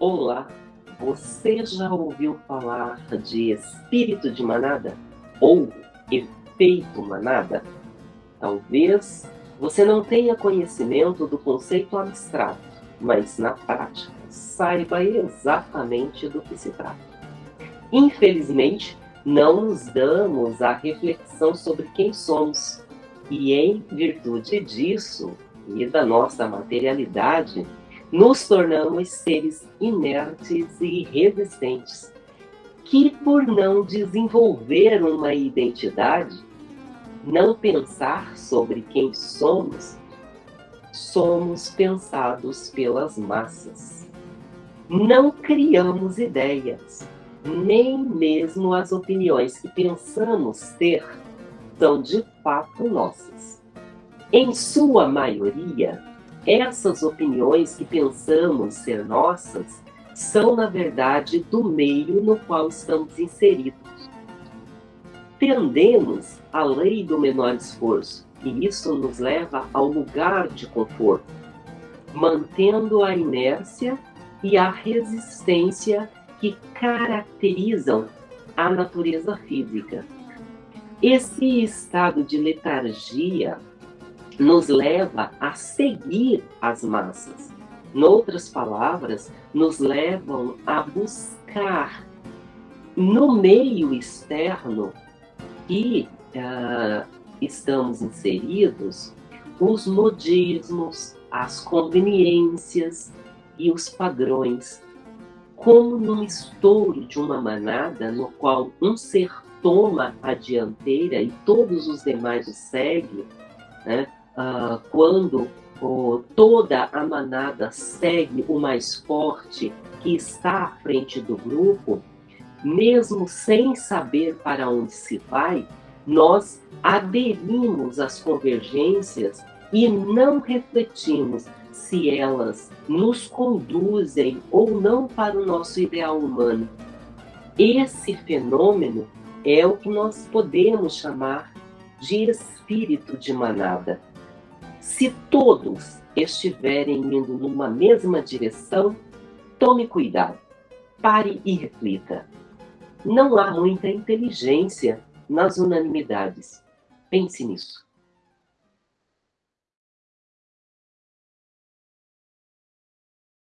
Olá, você já ouviu falar de espírito de manada? Ou efeito manada? Talvez você não tenha conhecimento do conceito abstrato, mas na prática saiba exatamente do que se trata. Infelizmente, não nos damos a reflexão sobre quem somos, e em virtude disso e da nossa materialidade, nos tornamos seres inertes e resistentes, que por não desenvolver uma identidade, não pensar sobre quem somos, somos pensados pelas massas. Não criamos ideias, nem mesmo as opiniões que pensamos ter são de fato nossas. Em sua maioria, essas opiniões que pensamos ser nossas são, na verdade, do meio no qual estamos inseridos. Tendemos à lei do menor esforço, e isso nos leva ao lugar de conforto, mantendo a inércia e a resistência que caracterizam a natureza física. Esse estado de letargia nos leva a seguir as massas. Noutras palavras, nos levam a buscar no meio externo que uh, estamos inseridos os modismos, as conveniências e os padrões. Como num estouro de uma manada no qual um ser toma a dianteira e todos os demais o seguem, né? Ah, quando oh, toda a manada segue o mais forte que está à frente do grupo, mesmo sem saber para onde se vai, nós aderimos às convergências e não refletimos se elas nos conduzem ou não para o nosso ideal humano. Esse fenômeno é o que nós podemos chamar de espírito de manada. Se todos estiverem indo numa mesma direção, tome cuidado, pare e reflita. Não há muita inteligência nas unanimidades. Pense nisso.